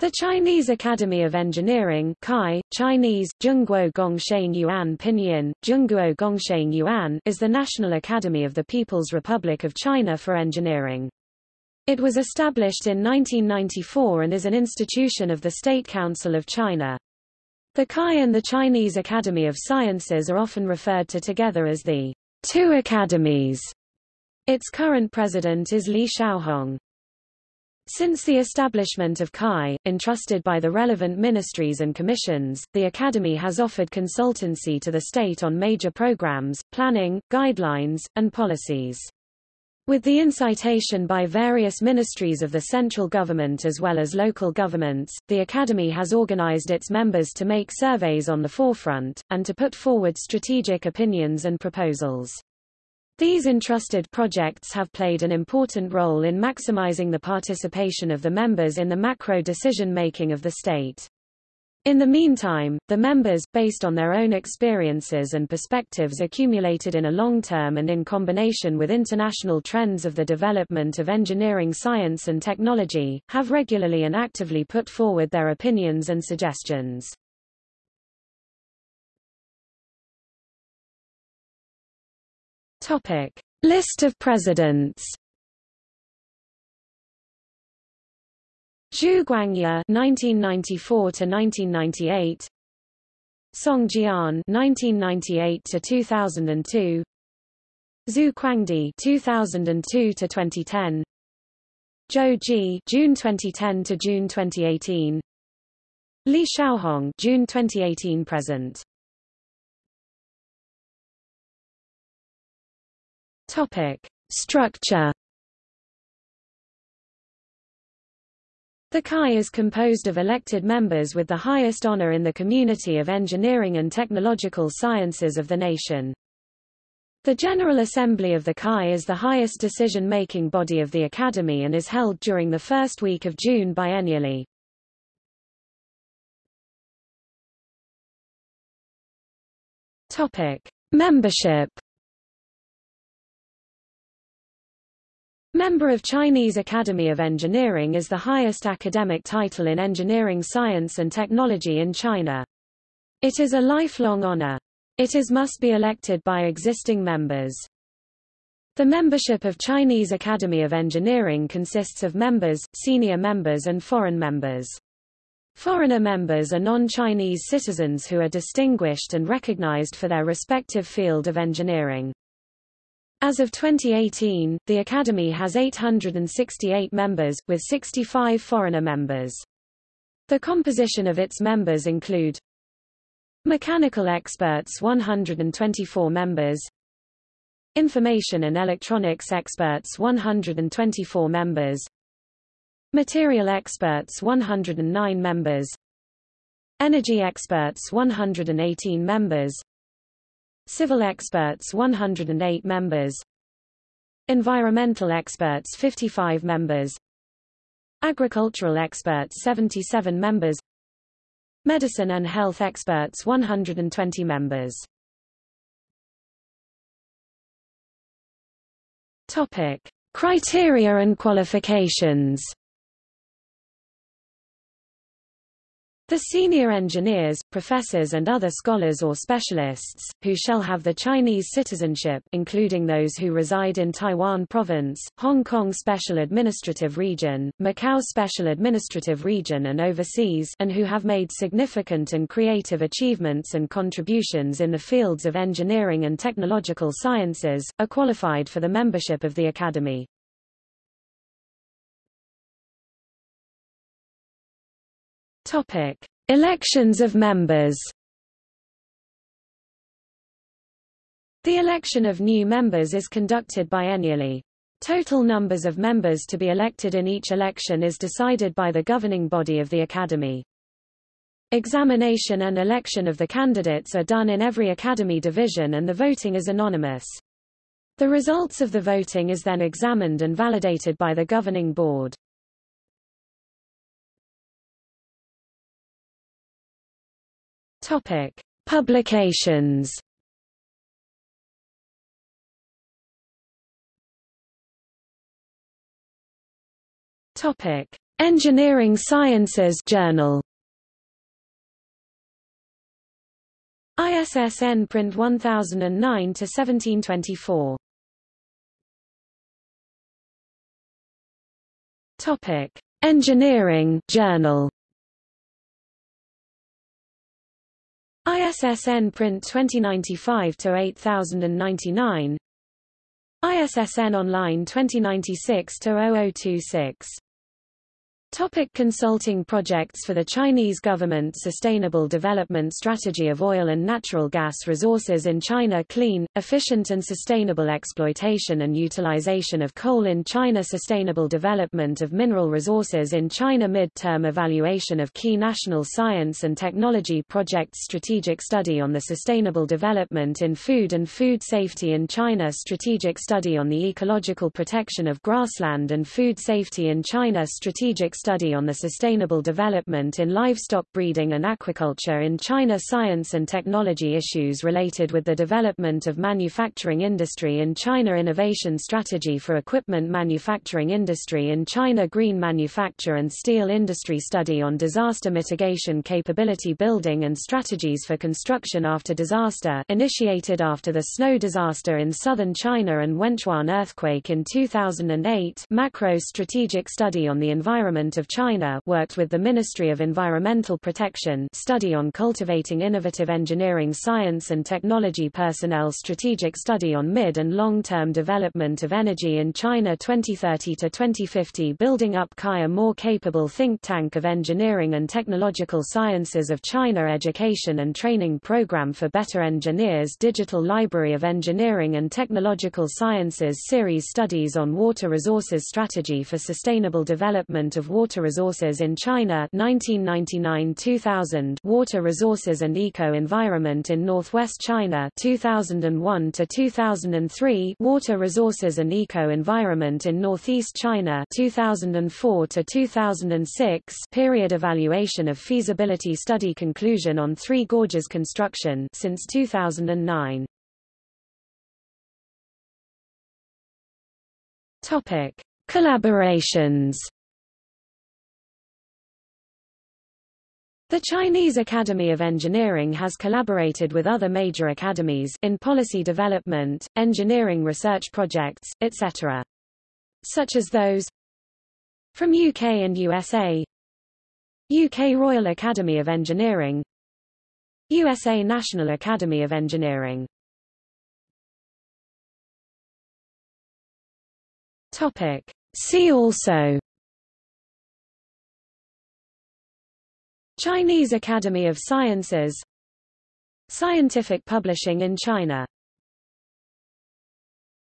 The Chinese Academy of Engineering Kai, Chinese, Yuan Pinyin, Yuan is the National Academy of the People's Republic of China for Engineering. It was established in 1994 and is an institution of the State Council of China. The Kai and the Chinese Academy of Sciences are often referred to together as the two academies. Its current president is Li Xiaohong. Since the establishment of CAI, entrusted by the relevant ministries and commissions, the Academy has offered consultancy to the state on major programs, planning, guidelines, and policies. With the incitation by various ministries of the central government as well as local governments, the Academy has organized its members to make surveys on the forefront, and to put forward strategic opinions and proposals. These entrusted projects have played an important role in maximizing the participation of the members in the macro decision-making of the state. In the meantime, the members, based on their own experiences and perspectives accumulated in a long term and in combination with international trends of the development of engineering science and technology, have regularly and actively put forward their opinions and suggestions. Topic: List of presidents. Zhu Guangya (1994–1998), Song Jian (1998–2002), Xu Kuangdi (2002–2010), Zhou Ji (June 2010 to June 2018), Li Xiaohong (June 2018 present). Topic: Structure. The CAI is composed of elected members with the highest honor in the community of engineering and technological sciences of the nation. The General Assembly of the CAI is the highest decision-making body of the Academy and is held during the first week of June biennially. Topic: Membership Member of Chinese Academy of Engineering is the highest academic title in engineering science and technology in China. It is a lifelong honor. It is must be elected by existing members. The membership of Chinese Academy of Engineering consists of members, senior members and foreign members. Foreigner members are non-Chinese citizens who are distinguished and recognized for their respective field of engineering. As of 2018, the Academy has 868 members, with 65 foreigner members. The composition of its members include Mechanical experts 124 members Information and electronics experts 124 members Material experts 109 members Energy experts 118 members Civil experts 108 members. Environmental experts 55 members. Agricultural experts 77 members. Medicine and health experts 120 members. Topic Criteria and qualifications The senior engineers, professors and other scholars or specialists, who shall have the Chinese citizenship including those who reside in Taiwan Province, Hong Kong Special Administrative Region, Macau Special Administrative Region and overseas and who have made significant and creative achievements and contributions in the fields of engineering and technological sciences, are qualified for the membership of the Academy. Topic: Elections of members. The election of new members is conducted biennially. Total numbers of members to be elected in each election is decided by the governing body of the Academy. Examination and election of the candidates are done in every Academy division and the voting is anonymous. The results of the voting is then examined and validated by the governing board. Topic: Publications. Topic: Engineering Sciences Journal. ISSN print 1009 to 1724 Topic. Engineering Journal ISSN print 2095 to 8099 ISSN online 2096 to 0026 Topic consulting projects For the Chinese government. Sustainable Development Strategy of Oil and Natural Gas Resources in China. Clean, efficient and sustainable exploitation and utilization of coal in China. Sustainable development of mineral resources in China. Mid-term evaluation of key national science and technology projects. Strategic study on the sustainable development in food and food safety in China. Strategic study on the ecological protection of grassland and food safety in China. Strategic study on the sustainable development in livestock breeding and aquaculture in China Science and technology issues related with the development of manufacturing industry in China Innovation strategy for equipment manufacturing industry in China Green manufacture and steel industry study on disaster mitigation capability building and strategies for construction after disaster initiated after the snow disaster in southern China and Wenchuan earthquake in 2008 macro strategic study on the environment of China worked with the Ministry of Environmental Protection study on cultivating innovative engineering science and technology personnel strategic study on mid- and long-term development of energy in China 2030 to 2050 building up KAI a more capable think tank of engineering and technological sciences of China education and training program for better engineers Digital Library of Engineering and Technological Sciences series studies on water resources strategy for sustainable development of water resources in China 1999-2000 Water resources and eco-environment in northwest China 2001-2003 Water resources and eco-environment in northeast China 2004-2006 Period evaluation of feasibility study conclusion on Three Gorges construction since 2009 Topic Collaborations The Chinese Academy of Engineering has collaborated with other major academies in policy development, engineering research projects, etc. Such as those from UK and USA UK Royal Academy of Engineering USA National Academy of Engineering Topic. See also Chinese Academy of Sciences. Scientific publishing in China